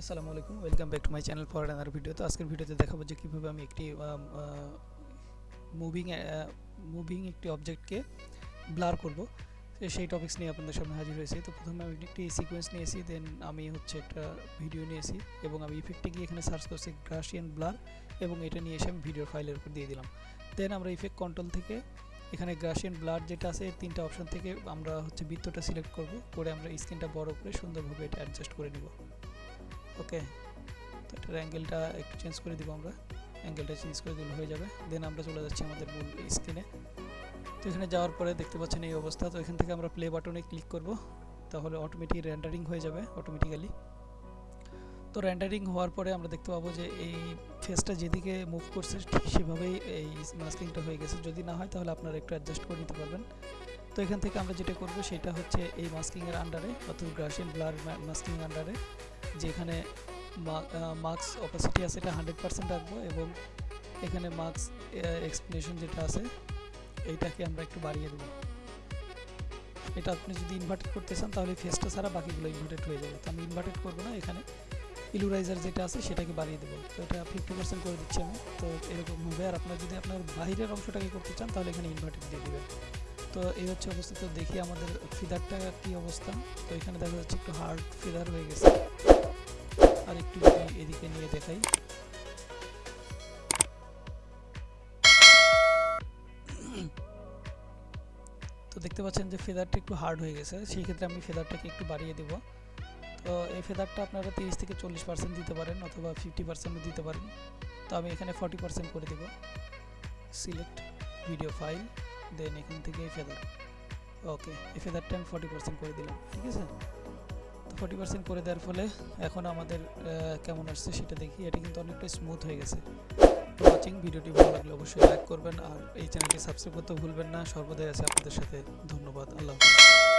আসসালামু আলাইকুম, welcome back to my channel for another video. তো আজকের ভিডিওতে দেখাবো যে কীভাবে আমি একটি মুভিং মুভিং একটি অবজেক্টকে ব্লার করব। সেই টপিক্স নিয়ে আপনাদের সামনে হাজির হয়েছি। তো প্রথমে আমি একটি সিকোয়েন্স নিয়েছি দেন আমি হচ্ছে একটা ভিডিও নিয়েছি এবং আমি ইফেক্টে গিয়ে এখানে সার্চ করছি গ্রাসিয়ান ব্লার এবং এটা নিয়ে এসে আমি ভিডিওর ফাইলের উপর দিয়ে দিলাম। দেন আমরা ইফেক্ট কন্ট্রোল থেকে এখানে গ্রাসিয়ান ব্লার যেটা আছে তিনটা অপশন থেকে আমরা হচ্ছে বৃত্তটা সিলেক্ট করব, করে আমরা স্ক্রিনটা বড় করে সুন্দরভাবে এটা অ্যাডজাস্ট করে নিব। ওকে তো এটার অ্যাঙ্গেলটা একটু চেঞ্জ করে দিব আমরা। অ্যাঙ্গেলটা চেঞ্জ করে দিলে হয়ে যাবে। দেন আমরা চলে যাচ্ছি আমাদের মূল স্ক্রিনে তো এখানে যাওয়ার পরে দেখতে পাচ্ছেন এই অবস্থা। তো এখান থেকে আমরা প্লে বাটনে ক্লিক করব। তাহলে অটোমেটিক র্যান্ডারিং হয়ে যাবে অটোমেটিক্যালি তো র্যান্ডারিং হওয়ার পরে আমরা দেখতে পাবো যে এই ফেসটা যেদিকে মুভ করছে, ঠিক সেভাবেই এই মাস্কিংটা হয়ে গেছে। যদি না হয়, তাহলে আপনারা একটু অ্যাডজাস্ট করে নিতে পারবেন। তো এখান থেকে আমরা যেটা করব, সেটা হচ্ছে এই মাস্কিংয়ের আন্ডারে অর্থাৎ গ্রাসিয়ান ব্লার মাস্কিং আন্ডারে যেখানে মার্কস অপাসিটি আছে এটা হান্ড্রেড পার্সেন্ট রাখব এবং এখানে মার্কস এক্সপ্লেনেশন যেটা আছে, এইটাকে আমরা একটু বাড়িয়ে দেবো। এটা আপনি যদি ইনভার্টেড করতে চান তাহলে ফেসটা ছাড়া বাকিগুলো ইনভার্টেড হয়ে যাবে। তো আমি ইনভার্টেড করব না, এখানে ইলুরাইজার যেটা আছে সেটাকে বাড়িয়ে দেবো। তো এটা ফিফটি পার্সেন্ট করে দিচ্ছি আমি। তো এরকম হবে। আর আপনার যদি আপনার বাহিরের অংশটাকে করতে চান তাহলে এখানে ইনভার্টেড দিয়ে দেবেন। তো এই হচ্ছে অবস্থা তো দেখি আমাদের ফিদারটা কি অবস্থা। তো এখানে দেখা যাচ্ছে একটু হার্ড ফিদার হয়ে গেছে। এদিকে নিয়ে দেখাই। তো দেখতে পাচ্ছেন যে ফেদারটা একটু হার্ড হয়ে গেছে, সেই ক্ষেত্রে আমি ফেদারটাকে একটু বাড়িয়ে দেব। তো এই ফেদারটা আপনারা তিরিশ থেকে চল্লিশ পার্সেন্ট দিতে পারেন অথবা ফিফটি পার্সেন্টও দিতে পারেন। তো আমি এখানে ফর্টি পার্সেন্ট করে দেব। সিলেক্ট ভিডিও ফাইল দেন এখান থেকে ফেদার ওকে এই ফেদারটা আমি ফর্টি পার্সেন্ট করে দিলাম। ঠিক আছে? ফর্টি পার্সেন্ট করে দেওয়ার ফলে এখন আমাদের কেমন আসছে সেটা দেখি। এটা কিন্তু অনেকটা স্মুথ হয়ে গেছে। তো ওয়াচিং ভিডিওটি ভালো লাগলে অবশ্যই লাইক করবেন আর এই চ্যানেলটি সাবস্ক্রাইব করতে ভুলবেন না। সর্বদাই আছে আপনাদের সাথে। ধন্যবাদ। আল্লাহ হাফিজ।